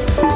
Sports.